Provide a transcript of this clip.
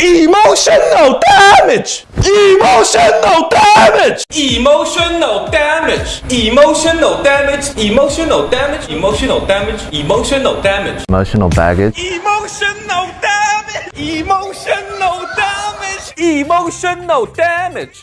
Emotional damage! Emotional damage! Emotional damage. Emotional damage. Emotional damage. Emotional damage. Emotional damage. Emotional baggage. Emotional damage. Emotional damage. Emotional damage.